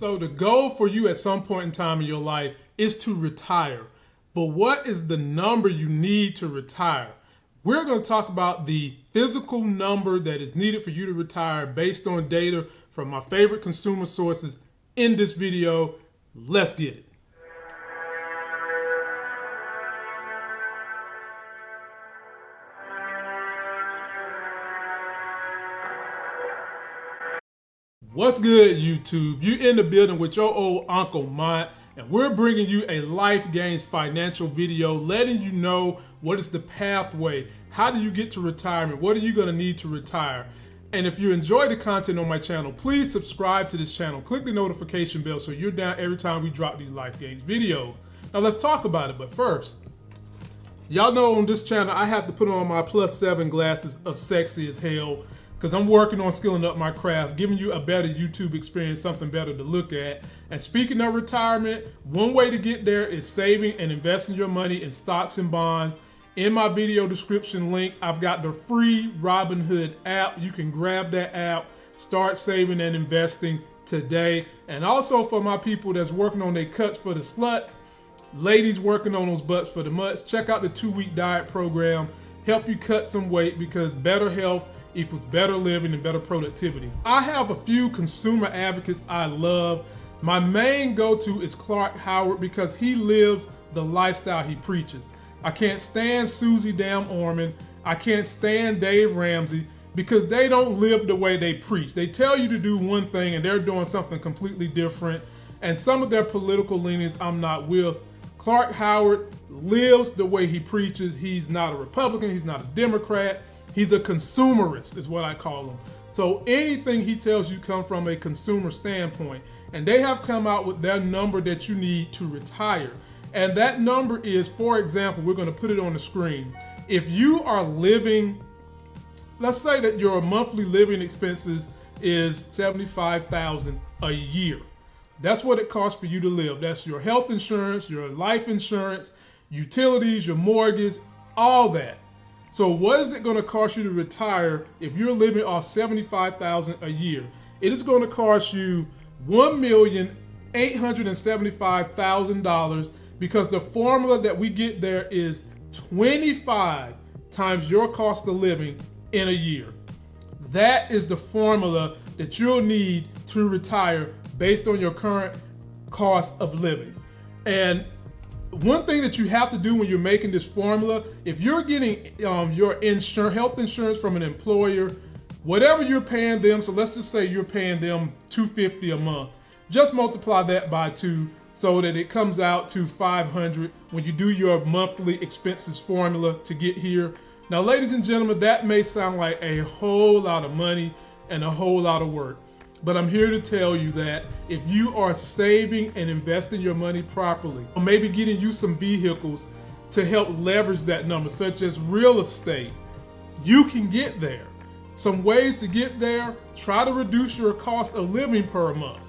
So the goal for you at some point in time in your life is to retire. But what is the number you need to retire? We're going to talk about the physical number that is needed for you to retire based on data from my favorite consumer sources in this video. Let's get it. What's good, YouTube? You in the building with your old Uncle Mont, and we're bringing you a Life Gains financial video, letting you know what is the pathway. How do you get to retirement? What are you going to need to retire? And if you enjoy the content on my channel, please subscribe to this channel. Click the notification bell so you're down every time we drop these Life Gains videos. Now let's talk about it, but first, y'all know on this channel I have to put on my plus seven glasses of sexy as hell because I'm working on skilling up my craft, giving you a better YouTube experience, something better to look at. And speaking of retirement, one way to get there is saving and investing your money in stocks and bonds. In my video description link, I've got the free Robinhood app. You can grab that app, start saving and investing today. And also for my people that's working on their cuts for the sluts, ladies working on those butts for the mutts, check out the two-week diet program. Help you cut some weight because better health equals better living and better productivity. I have a few consumer advocates I love. My main go-to is Clark Howard because he lives the lifestyle he preaches. I can't stand Suze Dam Orman. I can't stand Dave Ramsey because they don't live the way they preach. They tell you to do one thing and they're doing something completely different. And some of their political leanings I'm not with. Clark Howard lives the way he preaches. He's not a Republican, he's not a Democrat. He's a consumerist, is what I call him. So anything he tells you come from a consumer standpoint. And they have come out with their number that you need to retire. And that number is, for example, we're going to put it on the screen. If you are living, let's say that your monthly living expenses is 75,000 a year. That's what it costs for you to live. That's your health insurance, your life insurance, utilities, your mortgage, all that. So what is it going to cost you to retire if you're living off 75,000 a year? It is going to cost you $1,875,000 because the formula that we get there is 25 times your cost of living in a year. That is the formula that you'll need to retire based on your current cost of living. And one thing that you have to do when you're making this formula, if you're getting um, your health insurance from an employer, whatever you're paying them, so let's just say you're paying them 250 a month, just multiply that by two so that it comes out to 500 when you do your monthly expenses formula to get here. Now, ladies and gentlemen, that may sound like a whole lot of money and a whole lot of work. But I'm here to tell you that if you are saving and investing your money properly, or maybe getting you some vehicles to help leverage that number, such as real estate, you can get there. Some ways to get there, try to reduce your cost of living per month.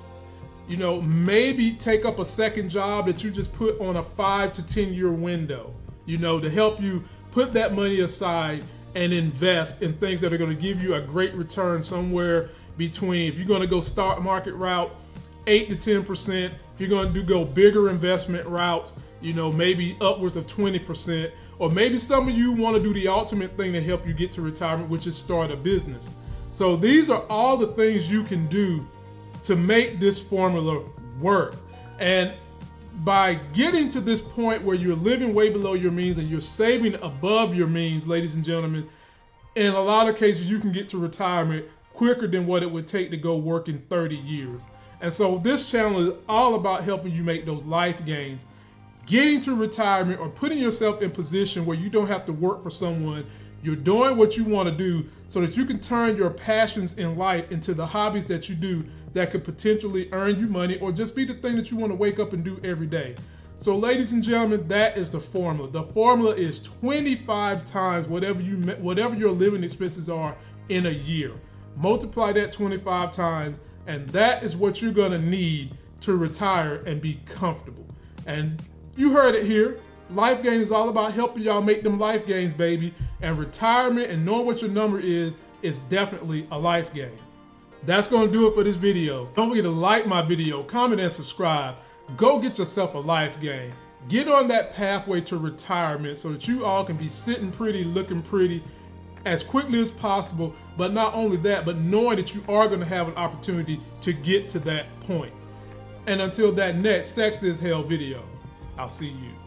You know, maybe take up a second job that you just put on a five to 10 year window, you know, to help you put that money aside and invest in things that are going to give you a great return somewhere between if you're going to go stock market route, eight to ten percent. If you're going to do go bigger investment routes, you know maybe upwards of twenty percent. Or maybe some of you want to do the ultimate thing to help you get to retirement, which is start a business. So these are all the things you can do to make this formula work. And by getting to this point where you're living way below your means and you're saving above your means, ladies and gentlemen, in a lot of cases you can get to retirement quicker than what it would take to go work in 30 years. And so this channel is all about helping you make those life gains, getting to retirement or putting yourself in position where you don't have to work for someone. You're doing what you want to do so that you can turn your passions in life into the hobbies that you do that could potentially earn you money or just be the thing that you want to wake up and do every day. So ladies and gentlemen, that is the formula. The formula is 25 times whatever you whatever your living expenses are in a year multiply that 25 times, and that is what you're gonna need to retire and be comfortable. And you heard it here. Life Gains is all about helping y'all make them life gains, baby. And retirement and knowing what your number is, is definitely a life gain. That's to do it for this video. Don't forget to like my video, comment, and subscribe. Go get yourself a life game. Get on that pathway to retirement so that you all can be sitting pretty, looking pretty as quickly as possible. But not only that, but knowing that you are going to have an opportunity to get to that point. And until that next Sex is Hell video, I'll see you.